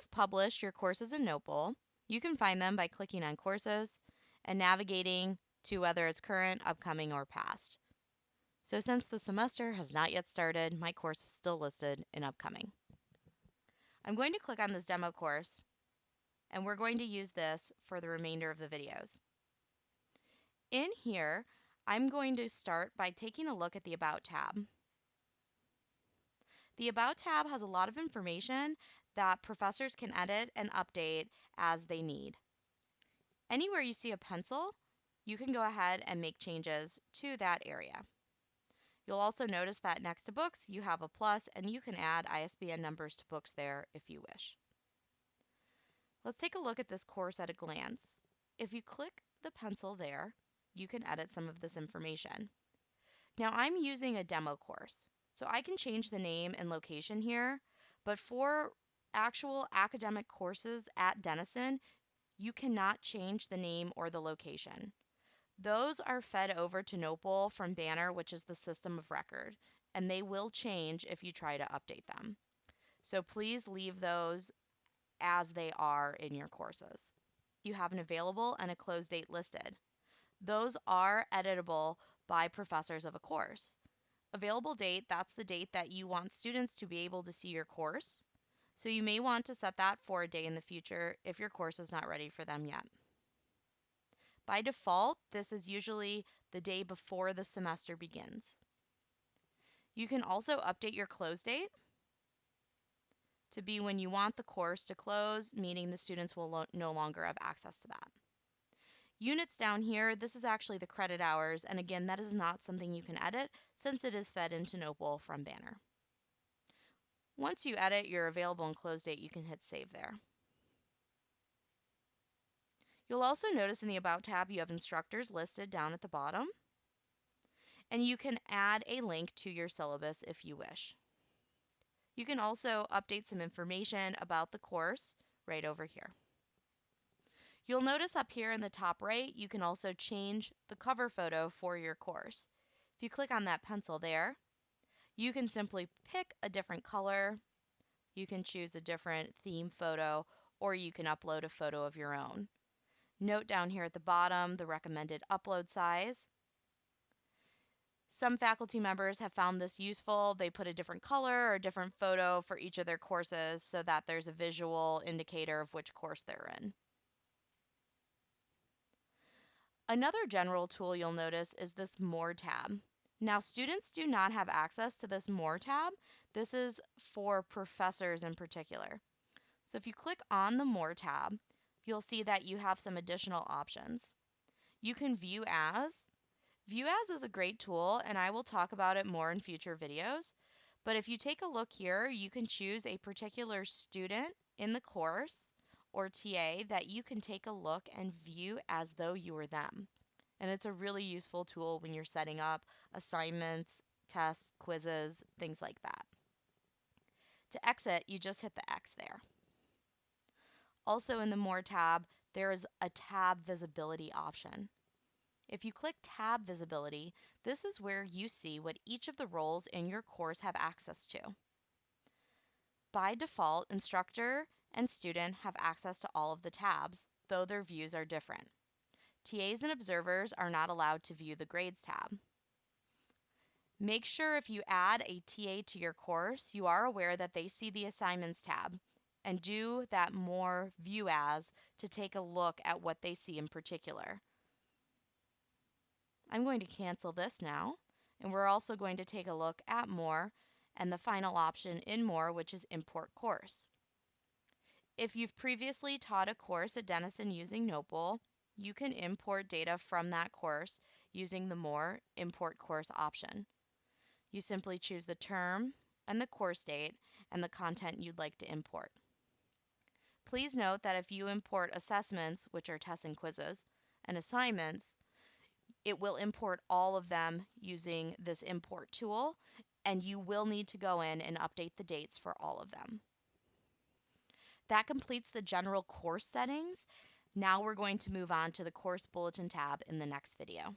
you've published your courses in Notebowl, you can find them by clicking on Courses and navigating to whether it's current, upcoming, or past. So since the semester has not yet started, my course is still listed in upcoming. I'm going to click on this demo course, and we're going to use this for the remainder of the videos. In here, I'm going to start by taking a look at the About tab. The About tab has a lot of information that professors can edit and update as they need. Anywhere you see a pencil, you can go ahead and make changes to that area. You'll also notice that next to books, you have a plus and you can add ISBN numbers to books there if you wish. Let's take a look at this course at a glance. If you click the pencil there, you can edit some of this information. Now I'm using a demo course, so I can change the name and location here, but for actual academic courses at Denison, you cannot change the name or the location. Those are fed over to Notebowl from Banner, which is the system of record, and they will change if you try to update them. So please leave those as they are in your courses. You have an available and a close date listed. Those are editable by professors of a course. Available date, that's the date that you want students to be able to see your course. So you may want to set that for a day in the future if your course is not ready for them yet. By default, this is usually the day before the semester begins. You can also update your close date to be when you want the course to close, meaning the students will lo no longer have access to that. Units down here, this is actually the credit hours, and again, that is not something you can edit since it is fed into Notebowl from Banner. Once you edit your available and close date, you can hit save there. You'll also notice in the About tab you have instructors listed down at the bottom, and you can add a link to your syllabus if you wish. You can also update some information about the course right over here. You'll notice up here in the top right, you can also change the cover photo for your course. If you click on that pencil there, you can simply pick a different color, you can choose a different theme photo, or you can upload a photo of your own. Note down here at the bottom the recommended upload size. Some faculty members have found this useful. They put a different color or a different photo for each of their courses so that there's a visual indicator of which course they're in. Another general tool you'll notice is this More tab. Now, students do not have access to this More tab. This is for professors in particular. So if you click on the More tab, you'll see that you have some additional options. You can view as. View as is a great tool, and I will talk about it more in future videos. But if you take a look here, you can choose a particular student in the course or TA that you can take a look and view as though you were them. And it's a really useful tool when you're setting up assignments, tests, quizzes, things like that. To exit, you just hit the X there. Also in the More tab, there is a tab visibility option. If you click Tab Visibility, this is where you see what each of the roles in your course have access to. By default, instructor and student have access to all of the tabs, though their views are different. TAs and observers are not allowed to view the Grades tab. Make sure if you add a TA to your course, you are aware that they see the Assignments tab and do that more View As to take a look at what they see in particular. I'm going to cancel this now, and we're also going to take a look at More and the final option in More, which is Import Course. If you've previously taught a course at Denison using Notebowl, you can import data from that course using the More Import Course option. You simply choose the term and the course date and the content you'd like to import. Please note that if you import assessments, which are tests and quizzes, and assignments, it will import all of them using this import tool, and you will need to go in and update the dates for all of them. That completes the general course settings. Now we're going to move on to the course bulletin tab in the next video.